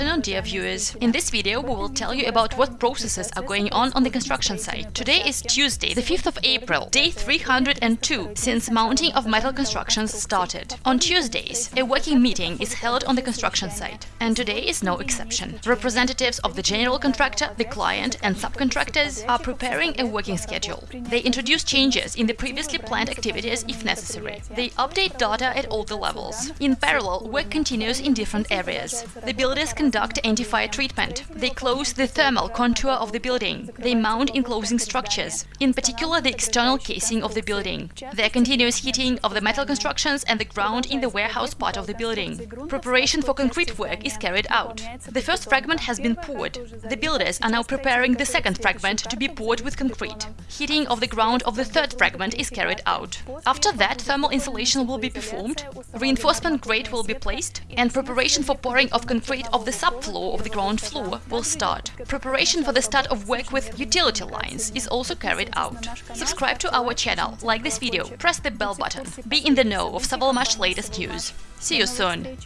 afternoon, dear viewers. In this video, we will tell you about what processes are going on on the construction site. Today is Tuesday, the 5th of April, day 302 since mounting of metal constructions started. On Tuesdays, a working meeting is held on the construction site, and today is no exception. Representatives of the general contractor, the client and subcontractors are preparing a working schedule. They introduce changes in the previously planned activities if necessary. They update data at all the levels. In parallel, work continues in different areas. The builders conduct anti-fire treatment. They close the thermal contour of the building. They mount enclosing structures, in particular the external casing of the building. There continuous heating of the metal constructions and the ground in the warehouse part of the building. Preparation for concrete work is carried out. The first fragment has been poured. The builders are now preparing the second fragment to be poured with concrete. Heating of the ground of the third fragment is carried out. After that, thermal insulation will be performed, reinforcement grate will be placed, and preparation for pouring of concrete of the subfloor of the ground floor will start. Preparation for the start of work with utility lines is also carried out. Subscribe to our channel, like this video, press the bell button, be in the know of Savalmash latest news. See you soon!